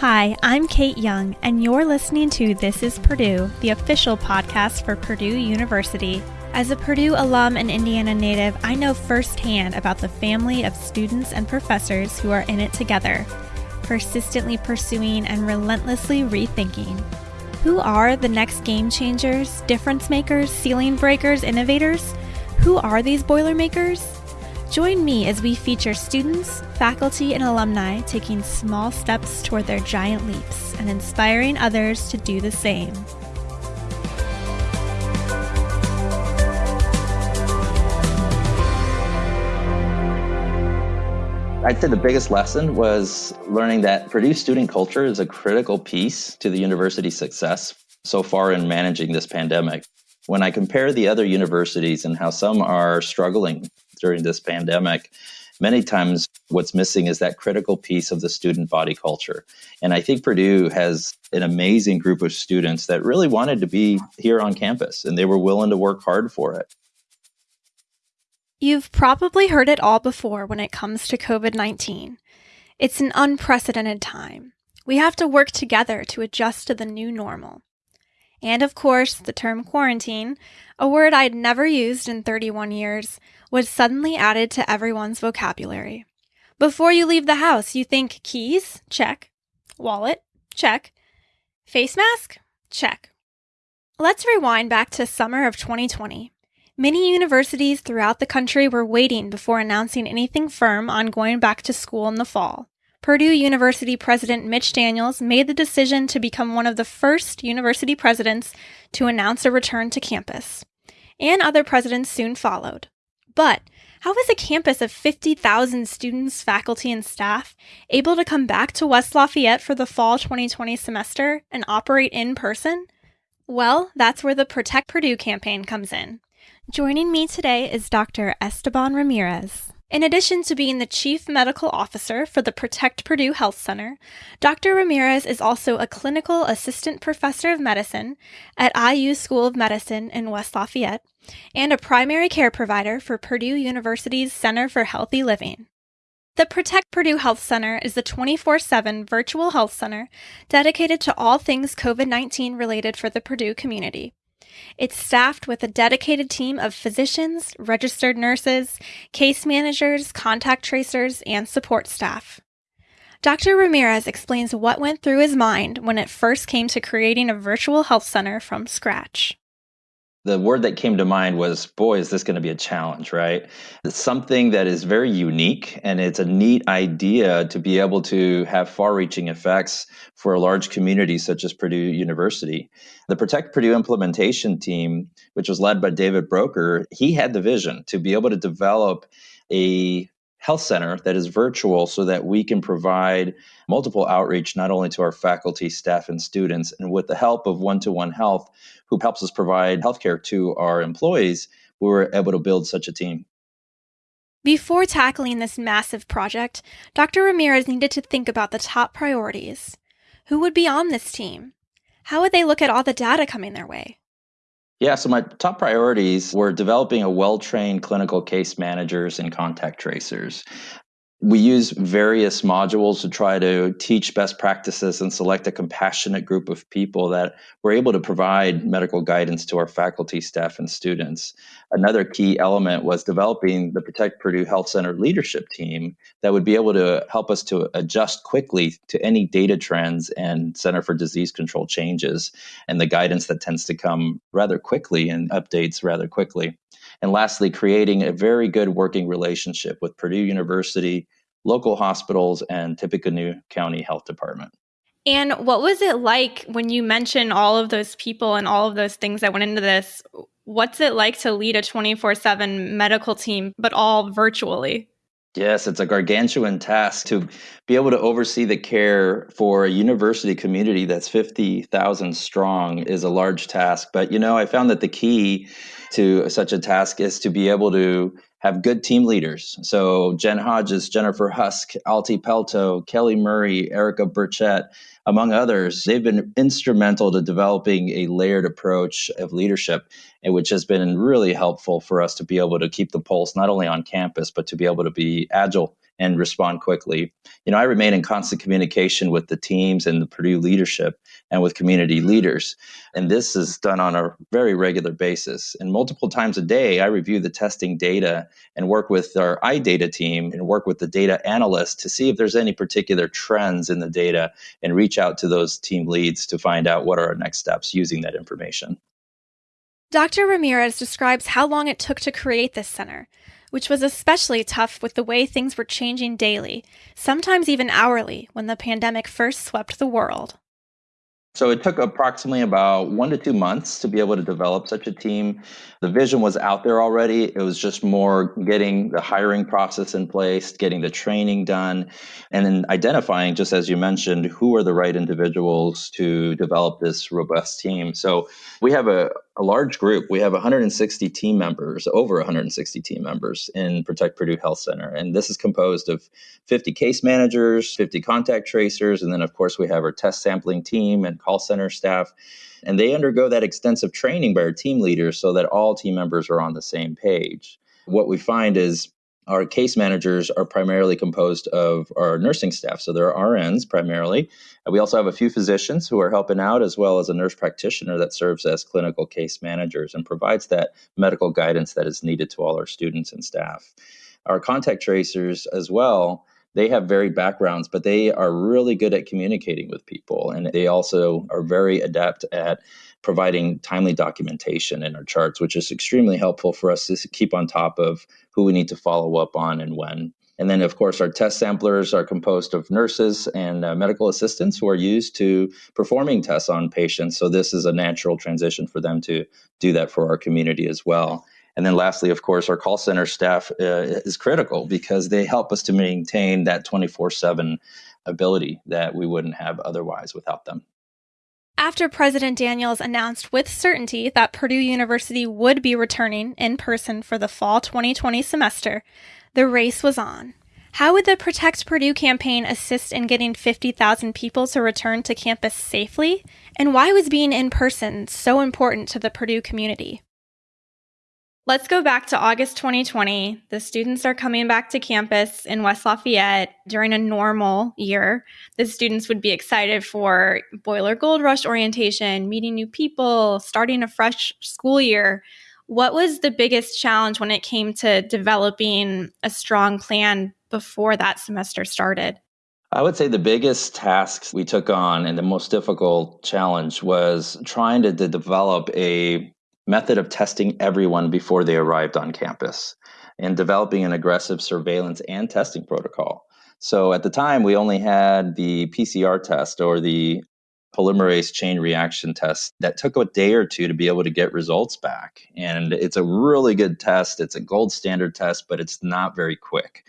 Hi, I'm Kate Young, and you're listening to This is Purdue, the official podcast for Purdue University. As a Purdue alum and Indiana native, I know firsthand about the family of students and professors who are in it together, persistently pursuing and relentlessly rethinking. Who are the next game changers, difference makers, ceiling breakers, innovators? Who are these Boilermakers? Join me as we feature students, faculty, and alumni taking small steps toward their giant leaps and inspiring others to do the same. I'd say the biggest lesson was learning that Purdue student culture is a critical piece to the university's success so far in managing this pandemic. When I compare the other universities and how some are struggling during this pandemic, many times what's missing is that critical piece of the student body culture. And I think Purdue has an amazing group of students that really wanted to be here on campus and they were willing to work hard for it. You've probably heard it all before when it comes to COVID 19. It's an unprecedented time. We have to work together to adjust to the new normal. And of course, the term quarantine, a word I'd never used in 31 years, was suddenly added to everyone's vocabulary. Before you leave the house, you think keys? Check. Wallet? Check. Face mask? Check. Let's rewind back to summer of 2020. Many universities throughout the country were waiting before announcing anything firm on going back to school in the fall. Purdue University President Mitch Daniels made the decision to become one of the first university presidents to announce a return to campus. And other presidents soon followed. But how is a campus of 50,000 students, faculty, and staff able to come back to West Lafayette for the fall 2020 semester and operate in person? Well, that's where the Protect Purdue campaign comes in. Joining me today is Dr. Esteban Ramirez. In addition to being the Chief Medical Officer for the Protect Purdue Health Center, Dr. Ramirez is also a Clinical Assistant Professor of Medicine at IU School of Medicine in West Lafayette and a primary care provider for Purdue University's Center for Healthy Living. The Protect Purdue Health Center is the 24 7 virtual health center dedicated to all things COVID 19 related for the Purdue community. It's staffed with a dedicated team of physicians, registered nurses, case managers, contact tracers, and support staff. Dr. Ramirez explains what went through his mind when it first came to creating a virtual health center from scratch the word that came to mind was boy is this going to be a challenge right? It's something that is very unique and it's a neat idea to be able to have far reaching effects for a large community such as purdue university. The protect purdue implementation team which was led by david Broecker he had the vision to be able to develop a health center that is virtual so that we can provide multiple outreach not only to our faculty, staff, and students, and with the help of one to one health, who helps us provide healthcare to our employees, we were able to build such a team. Before tackling this massive project, Dr. Ramirez needed to think about the top priorities. Who would be on this team? How would they look at all the data coming their way? Yeah, so my top priorities were developing a well trained clinical case managers and contact tracers. We use various modules to try to teach best practices and select a compassionate group of people that were able to provide medical guidance to our faculty, staff, and students. Another key element was developing the Protect Purdue Health Center leadership team that would be able to help us to adjust quickly to any data trends and Center for Disease Control changes and the guidance that tends to come rather quickly and updates rather quickly. And lastly, creating a very good working relationship with Purdue University, local hospitals, and Tippecanoe County Health Department. And what was it like when you mentioned all of those people and all of those things that went into this? What's it like to lead a 24 7 medical team, but all virtually? Yes, it's a gargantuan task to be able to oversee the care for a university community that's 50,000 strong is a large task. But, you know, I found that the key to such a task is to be able to have good team leaders. So Jen Hodges, Jennifer Husk, Alti Pelto, Kelly Murray, Erica Burchett, among others, they've been instrumental to developing a layered approach of leadership, which has been really helpful for us to be able to keep the pulse not only on campus, but to be able to be agile and respond quickly. You know, I remain in constant communication with the teams and the Purdue leadership and with community leaders. And this is done on a very regular basis. And multiple times a day, I review the testing data and work with our iData team and work with the data analysts to see if there's any particular trends in the data and reach out to those team leads to find out what are our next steps using that information. Dr. Ramirez describes how long it took to create this center, which was especially tough with the way things were changing daily, sometimes even hourly, when the pandemic first swept the world. So it took approximately about one to two months to be able to develop such a team. The vision was out there already. It was just more getting the hiring process in place, getting the training done, and then identifying, just as you mentioned, who are the right individuals to develop this robust team. So we have a, a large group. We have 160 team members, over 160 team members in Protect Purdue Health Center. And this is composed of 50 case managers, 50 contact tracers, and then, of course, we have our test sampling team and call center staff. And they undergo that extensive training by our team leaders so that all team members are on the same page. What we find is our case managers are primarily composed of our nursing staff. So there are RNs primarily. We also have a few physicians who are helping out, as well as a nurse practitioner that serves as clinical case managers and provides that medical guidance that is needed to all our students and staff. Our contact tracers, as well, they have varied backgrounds, but they are really good at communicating with people. And they also are very adept at providing timely documentation in our charts, which is extremely helpful for us to keep on top of who we need to follow up on and when. And then, of course, our test samplers are composed of nurses and uh, medical assistants who are used to performing tests on patients. So, this is a natural transition for them to do that for our community as well. And then, lastly, of course, our call center staff uh, is critical because they help us to maintain that 24 7 ability that we wouldn't have otherwise without them. After President Daniels announced with certainty that Purdue University would be returning in person for the fall 2020 semester, the race was on. How would the Protect Purdue campaign assist in getting 50,000 people to return to campus safely? And why was being in person so important to the Purdue community? Let's go back to August 2020. The students are coming back to campus in West Lafayette during a normal year. The students would be excited for Boiler Gold Rush orientation, meeting new people, starting a fresh school year. What was the biggest challenge when it came to developing a strong plan before that semester started? I would say the biggest task we took on and the most difficult challenge was trying to, to develop a method of testing everyone before they arrived on campus and developing an aggressive surveillance and testing protocol. So at the time, we only had the PCR test or the polymerase chain reaction test that took a day or two to be able to get results back. And it's a really good test. It's a gold standard test, but it's not very quick.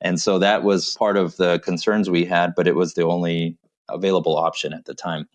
And so that was part of the concerns we had, but it was the only available option at the time.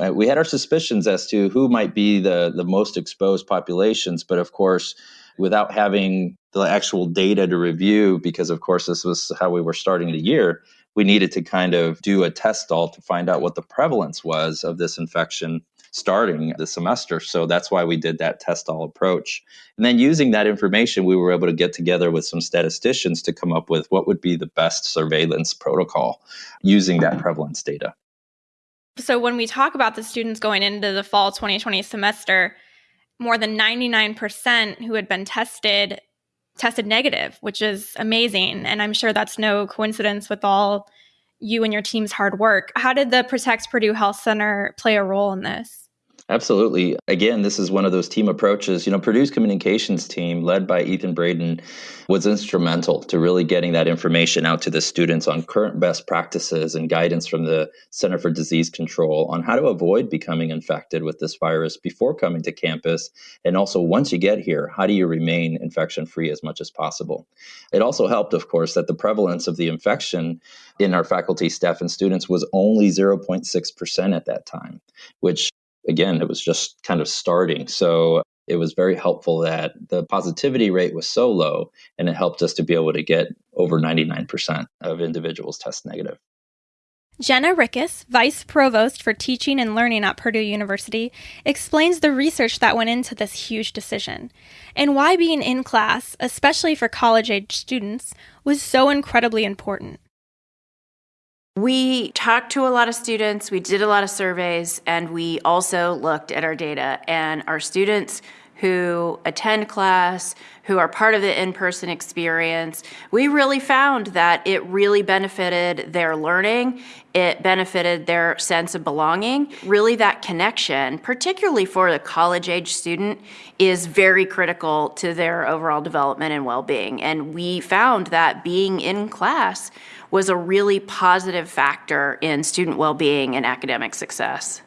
Uh, we had our suspicions as to who might be the, the most exposed populations, but of course, without having the actual data to review, because of course, this was how we were starting the year, we needed to kind of do a test all to find out what the prevalence was of this infection starting the semester. So that's why we did that test all approach. And then using that information, we were able to get together with some statisticians to come up with what would be the best surveillance protocol using that prevalence data. So when we talk about the students going into the fall 2020 semester, more than 99% who had been tested tested negative, which is amazing. And I'm sure that's no coincidence with all you and your team's hard work. How did the Protect Purdue Health Center play a role in this? Absolutely. Again, this is one of those team approaches. You know, Purdue's communications team, led by Ethan Braden, was instrumental to really getting that information out to the students on current best practices and guidance from the Center for Disease Control on how to avoid becoming infected with this virus before coming to campus. And also, once you get here, how do you remain infection free as much as possible? It also helped, of course, that the prevalence of the infection in our faculty, staff, and students was only 0.6% at that time, which again, it was just kind of starting. So it was very helpful that the positivity rate was so low and it helped us to be able to get over 99% of individuals test negative. Jenna Rickus, Vice Provost for Teaching and Learning at Purdue University, explains the research that went into this huge decision and why being in class, especially for college age students, was so incredibly important. We talked to a lot of students, we did a lot of surveys, and we also looked at our data. And our students who attend class, who are part of the in person experience, we really found that it really benefited their learning. It benefited their sense of belonging. Really, that connection, particularly for the college age student, is very critical to their overall development and well being. And we found that being in class was a really positive factor in student well being and academic success.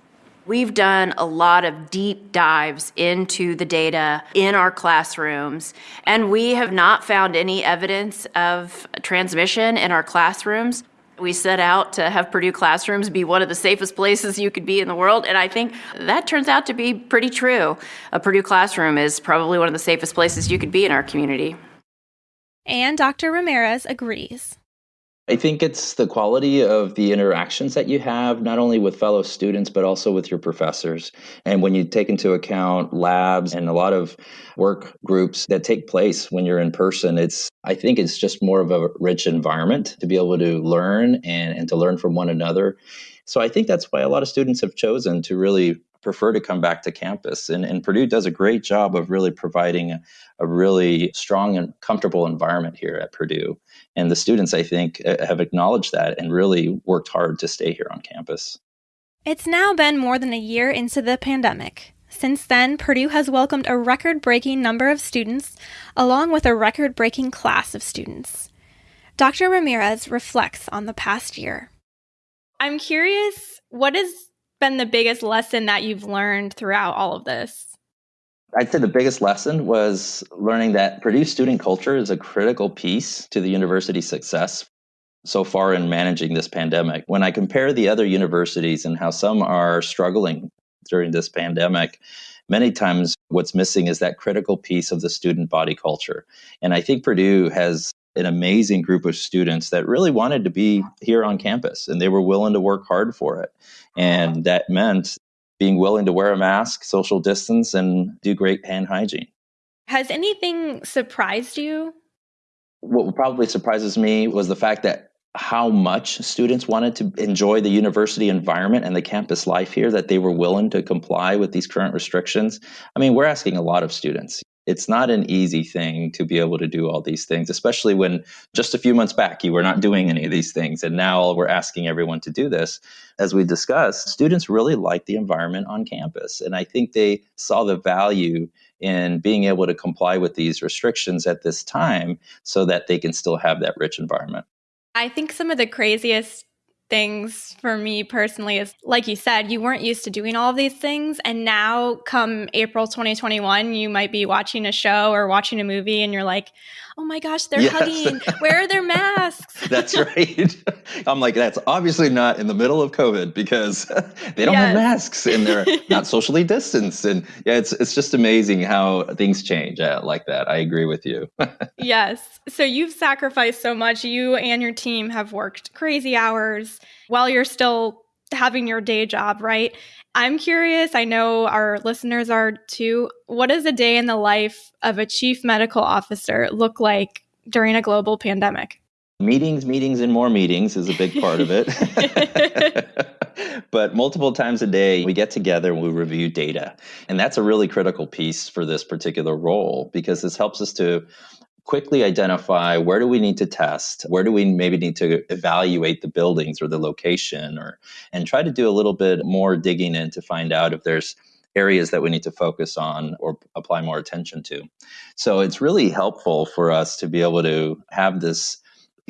We've done a lot of deep dives into the data in our classrooms, and we have not found any evidence of transmission in our classrooms. We set out to have Purdue classrooms be one of the safest places you could be in the world, and I think that turns out to be pretty true. A Purdue classroom is probably one of the safest places you could be in our community. And Dr. Ramirez agrees. I think it's the quality of the interactions that you have, not only with fellow students, but also with your professors. And when you take into account labs and a lot of work groups that take place when you're in person, it's, I think it's just more of a rich environment to be able to learn and, and to learn from one another. So I think that's why a lot of students have chosen to really prefer to come back to campus. And, and Purdue does a great job of really providing a, a, really strong and comfortable environment here at Purdue. And the students, I think, uh, have acknowledged that and really worked hard to stay here on campus. It's now been more than a year into the pandemic. Since then, Purdue has welcomed a record breaking number of students, along with a record breaking class of students. Dr. Ramirez reflects on the past year. I'm curious, what has been the biggest lesson that you've learned throughout all of this? I'd say the biggest lesson was learning that Purdue student culture is a critical piece to the university's success so far in managing this pandemic. When I compare the other universities and how some are struggling during this pandemic, many times what's missing is that critical piece of the student body culture. And I think Purdue has an amazing group of students that really wanted to be here on campus and they were willing to work hard for it. And that meant being willing to wear a mask, social distance, and do great hand hygiene. Has anything surprised you? What probably surprises me was the fact that how much students wanted to enjoy the university environment and the campus life here that they were willing to comply with these current restrictions. I mean, we're asking a lot of students it's not an easy thing to be able to do all these things, especially when just a few months back you were not doing any of these things. And now we're asking everyone to do this. As we discussed, students really like the environment on campus. And I think they saw the value in being able to comply with these restrictions at this time so that they can still have that rich environment. I think some of the craziest things for me personally is like you said, you weren't used to doing all of these things. And now, come April 2021, you might be watching a show or watching a movie and you're like, oh my gosh, they're yes. hugging. Where are their masks? that's right. I'm like, that's obviously not in the middle of COVID because they don't yes. have masks and they're not socially distanced. And yeah, it's it's just amazing how things change uh, like that. I agree with you. yes. So you've sacrificed so much. You and your team have worked crazy hours while you're still having your day job, right? I'm curious, I know our listeners are too. What does a day in the life of a chief medical officer look like during a global pandemic? Meetings, meetings, and more meetings is a big part of it. but multiple times a day, we get together and we review data. And that's a really critical piece for this particular role because this helps us to quickly identify where do we need to test where do we maybe need to evaluate the buildings or the location or and try to do a little bit more digging in to find out if there's areas that we need to focus on or apply more attention to. So it's really helpful for us to be able to have this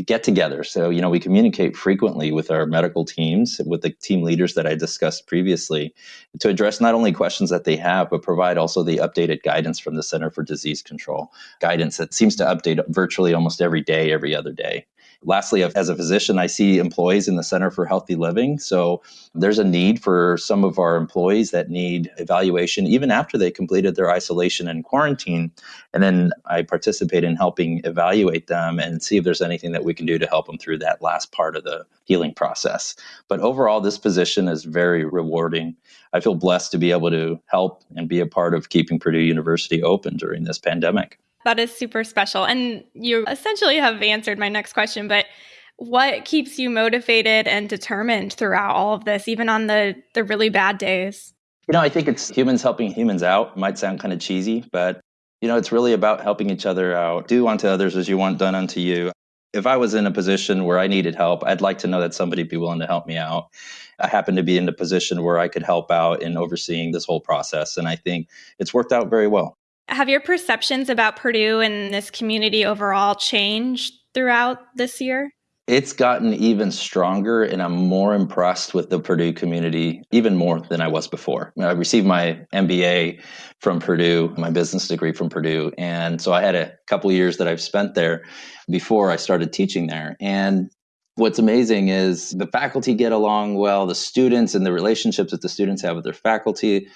get together. So, you know, we communicate frequently with our medical teams, with the team leaders that I discussed previously, to address not only questions that they have, but provide also the updated guidance from the Center for Disease Control, guidance that seems to update virtually almost every day, every other day. Lastly, as a physician, I see employees in the Center for Healthy Living. So there's a need for some of our employees that need evaluation even after they completed their isolation and quarantine. And then I participate in helping evaluate them and see if there's anything that we can do to help them through that last part of the healing process. But overall, this position is very rewarding. I feel blessed to be able to help and be a part of keeping Purdue University open during this pandemic. That is super special. And you essentially have answered my next question, but what keeps you motivated and determined throughout all of this, even on the, the really bad days? You know, I think it's humans helping humans out. might sound kind of cheesy, but you know, it's really about helping each other out. Do unto others as you want done unto you. If I was in a position where I needed help, I'd like to know that somebody would be willing to help me out. I happen to be in a position where I could help out in overseeing this whole process. And I think it's worked out very well. Have your perceptions about Purdue and this community overall changed throughout this year? It's gotten even stronger, and I'm more impressed with the Purdue community, even more than I was before. I received my MBA from Purdue, my business degree from Purdue. And so I had a couple years that I've spent there before I started teaching there. And what's amazing is the faculty get along well, the students and the relationships that the students have with their faculty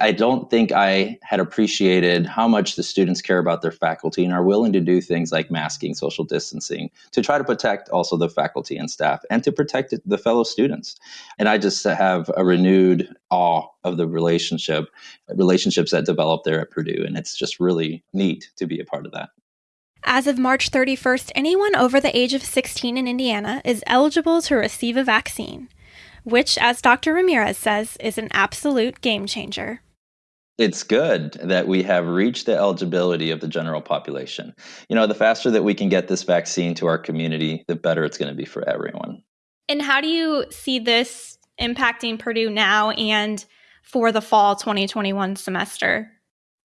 I don't think I had appreciated how much the students care about their faculty and are willing to do things like masking, social distancing, to try to protect also the faculty and staff and to protect the fellow students. And I just have a renewed awe of the relationship, relationships that develop there at Purdue. And it's just really neat to be a part of that. As of March 31st, anyone over the age of 16 in Indiana is eligible to receive a vaccine, which, as Dr. Ramirez says, is an absolute game changer it's good that we have reached the eligibility of the general population. You know, the faster that we can get this vaccine to our community, the better it's going to be for everyone. And how do you see this impacting Purdue now and for the fall 2021 semester?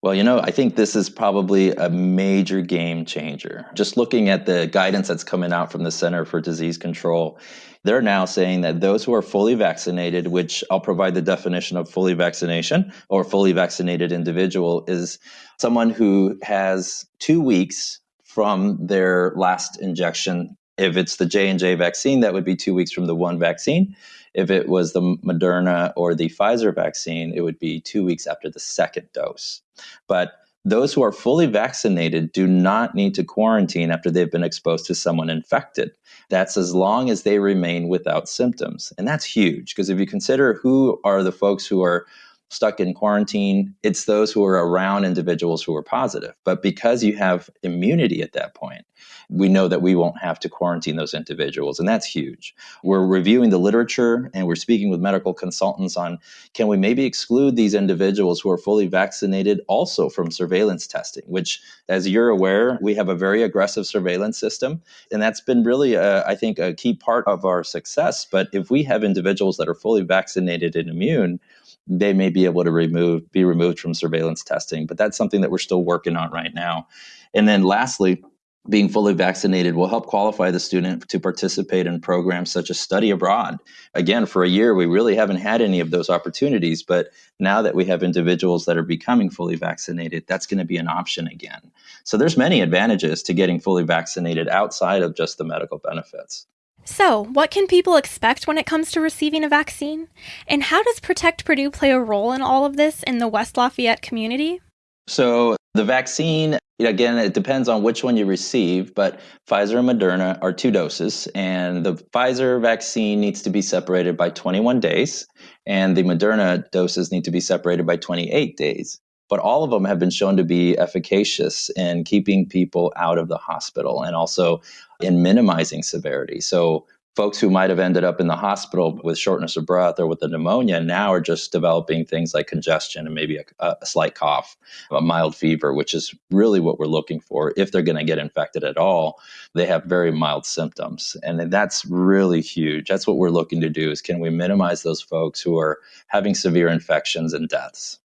Well, you know, I think this is probably a major game changer. Just looking at the guidance that's coming out from the Center for Disease Control, they're now saying that those who are fully vaccinated, which I'll provide the definition of fully vaccination or fully vaccinated individual, is someone who has two weeks from their last injection. If it's the J and J vaccine, that would be two weeks from the one vaccine. If it was the Moderna or the Pfizer vaccine, it would be two weeks after the second dose. But those who are fully vaccinated do not need to quarantine after they've been exposed to someone infected. That's as long as they remain without symptoms. And that's huge because if you consider who are the folks who are stuck in quarantine, it's those who are around individuals who are positive. But because you have immunity at that point, we know that we won't have to quarantine those individuals. And that's huge. We're reviewing the literature and we're speaking with medical consultants on can we maybe exclude these individuals who are fully vaccinated also from surveillance testing, which, as you're aware, we have a very aggressive surveillance system. And that's been really, uh, I think, a key part of our success. But if we have individuals that are fully vaccinated and immune, they may be able to remove be removed from surveillance testing but that's something that we're still working on right now and then lastly being fully vaccinated will help qualify the student to participate in programs such as study abroad. Again, for a year, we really haven't had any of those opportunities, but now that we have individuals that are becoming fully vaccinated, that's going to be an option again. So there's many advantages to getting fully vaccinated outside of just the medical benefits. So, what can people expect when it comes to receiving a vaccine? And how does Protect Purdue play a role in all of this in the West Lafayette community? So, the vaccine, again, it depends on which one you receive, but Pfizer and Moderna are two doses. And the Pfizer vaccine needs to be separated by 21 days, and the Moderna doses need to be separated by 28 days but all of them have been shown to be efficacious in keeping people out of the hospital and also in minimizing severity. So, folks who might have ended up in the hospital with shortness of breath or with a pneumonia now are just developing things like congestion and maybe a, a slight cough, a mild fever, which is really what we're looking for. If they're going to get infected at all, they have very mild symptoms. And that's really huge. That's what we're looking to do is can we minimize those folks who are having severe infections and deaths?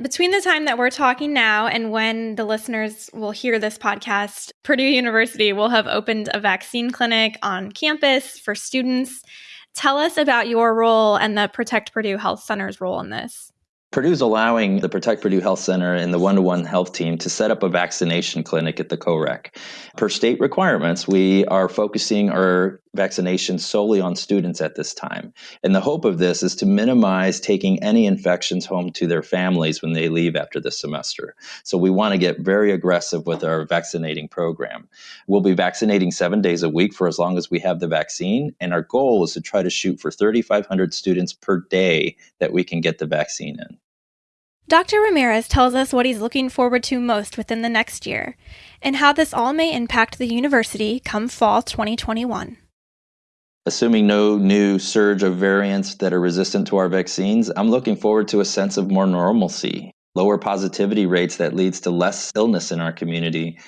Between the time that we're talking now and when the listeners will hear this podcast, Purdue University will have opened a vaccine clinic on campus for students. Tell us about your role and the Protect Purdue Health Center's role in this. Purdue's allowing the Protect Purdue Health Center and the one to one health team to set up a vaccination clinic at the COREC. Per state requirements, we are focusing our vaccinations solely on students at this time. And the hope of this is to minimize taking any infections home to their families when they leave after the semester. So we want to get very aggressive with our vaccinating program. We'll be vaccinating seven days a week for as long as we have the vaccine. And our goal is to try to shoot for 3,500 students per day that we can get the vaccine in. Dr. Ramirez tells us what he's looking forward to most within the next year and how this all may impact the university come fall 2021. Assuming no new surge of variants that are resistant to our vaccines, I'm looking forward to a sense of more normalcy, lower positivity rates that leads to less illness in our community,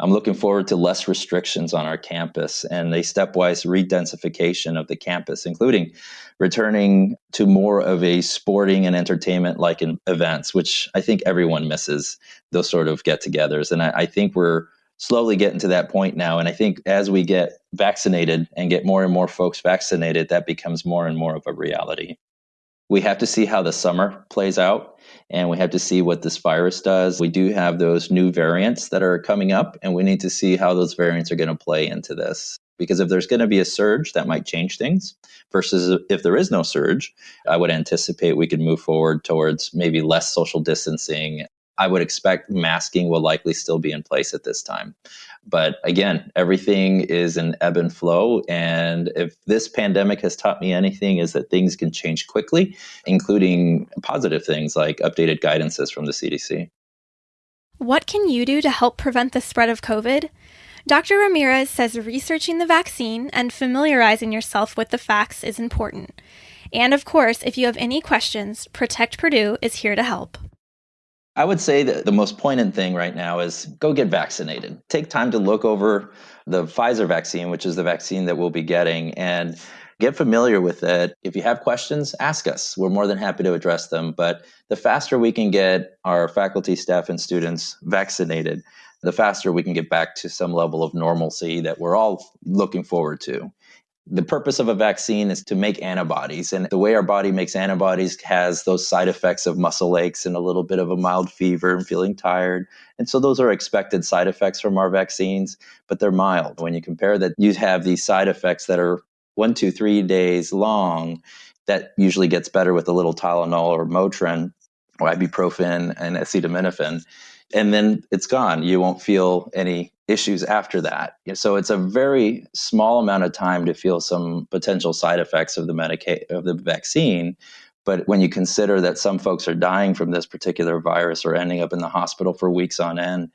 I'm looking forward to less restrictions on our campus and a stepwise redensification of the campus, including returning to more of a sporting and entertainment like events, which I think everyone misses those sort of get togethers. And I, I think we're slowly getting to that point now. And I think as we get vaccinated and get more and more folks vaccinated, that becomes more and more of a reality. We have to see how the summer plays out and we have to see what this virus does. We do have those new variants that are coming up, and we need to see how those variants are going to play into this. Because if there's going to be a surge, that might change things. Versus if there is no surge, I would anticipate we could move forward towards maybe less social distancing I would expect masking will likely still be in place at this time. But again, everything is an ebb and flow. And if this pandemic has taught me anything, is that things can change quickly, including positive things like updated guidances from the CDC. What can you do to help prevent the spread of COVID? Dr. Ramirez says researching the vaccine and familiarizing yourself with the facts is important. And of course, if you have any questions, Protect Purdue is here to help. I would say that the most poignant thing right now is go get vaccinated. Take time to look over the Pfizer vaccine, which is the vaccine that we'll be getting, and get familiar with it. If you have questions, ask us. We're more than happy to address them. But the faster we can get our faculty, staff, and students vaccinated, the faster we can get back to some level of normalcy that we're all looking forward to the purpose of a vaccine is to make antibodies. And the way our body makes antibodies has those side effects of muscle aches and a little bit of a mild fever and feeling tired. And so those are expected side effects from our vaccines, but they're mild. When you compare that, you have these side effects that are one, two, three days long. That usually gets better with a little Tylenol or Motrin or ibuprofen and acetaminophen and then it's gone. You won't feel any issues after that. So it's a very small amount of time to feel some potential side effects of the medica- of the vaccine. But when you consider that some folks are dying from this particular virus or ending up in the hospital for weeks on end,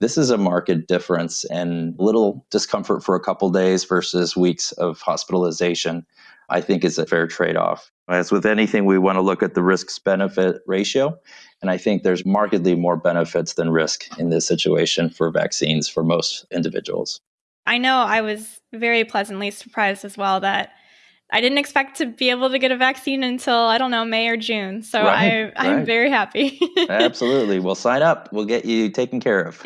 this is a marked difference and little discomfort for a couple days versus weeks of hospitalization. I think is a fair trade off. As with anything, we want to look at the risks benefit ratio. And I think there's markedly more benefits than risk in this situation for vaccines for most individuals. I know I was very pleasantly surprised as well that I didn't expect to be able to get a vaccine until I don't know May or June. So right, I, I'm right. very happy. Absolutely. We'll sign up. We'll get you taken care of.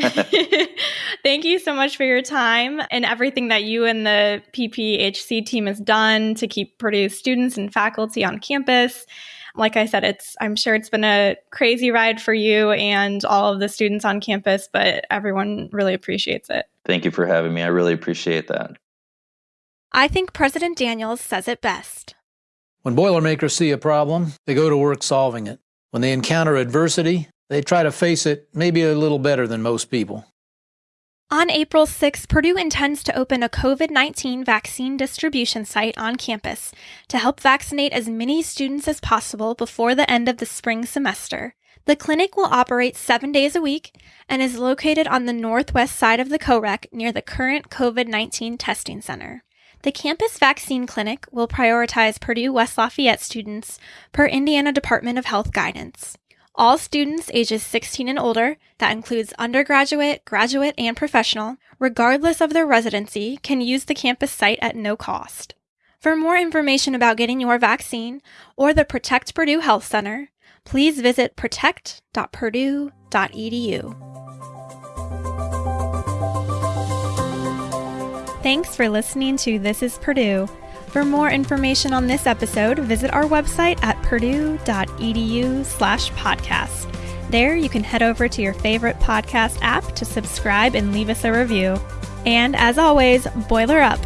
Thank you so much for your time and everything that you and the PPHC team has done to keep Purdue students and faculty on campus. Like I said, it's I'm sure it's been a crazy ride for you and all of the students on campus, but everyone really appreciates it. Thank you for having me. I really appreciate that. I think President Daniels says it best. When Boilermakers see a problem, they go to work solving it. When they encounter adversity, they try to face it maybe a little better than most people. On April 6, Purdue intends to open a COVID 19 vaccine distribution site on campus to help vaccinate as many students as possible before the end of the spring semester. The clinic will operate seven days a week and is located on the northwest side of the COREC near the current COVID 19 testing center. The campus vaccine clinic will prioritize Purdue West Lafayette students per Indiana Department of Health guidance. All students ages 16 and older, that includes undergraduate, graduate, and professional, regardless of their residency, can use the campus site at no cost. For more information about getting your vaccine or the Protect Purdue Health Center, please visit protect.purdue.edu. Thanks for listening to This is Purdue For more information on this episode, visit our website at purdue.edu slash podcast. There, you can head over to your favorite podcast app to subscribe and leave us a review. And as always, boiler up.